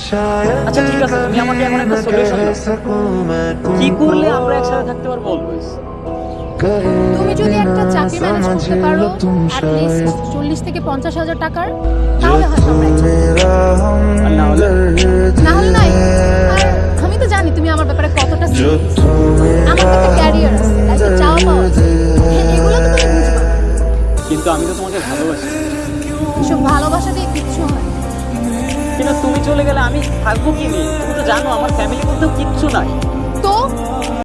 আচ্ছা ঠিক আছে তুমি আমাকে এখন একটা সলিউশন দাও। কি করলে আমরা একসাথে থাকতে পারব? অলওয়েজ তুমি যদি একটা চাকরি ম্যানেজ করতে পারো অ্যাটলিস্ট চল্লিশ থেকে পঞ্চাশ হাজার টাকার তাহলে হয়তো আমরা না হলে না হলে নাই। আমি তো জানি তুমি আমার ব্যাপারে কতটা। আমার তো ক্যারিয়ার আছে লাইফে চাওয়া পাওয়া হ্যাঁ, এগুলো তো তুমি বুঝবা। কিন্তু আমি তো তোমাকে ভালোবাসি। এসব ভালোবাসা। কিন্তু তুমি চলে গেলে আমি থাকব কি? নিয়ে তুমি তো জানো, আমার ফ্যামিলি বলতেও কিচ্ছু নাই। তো?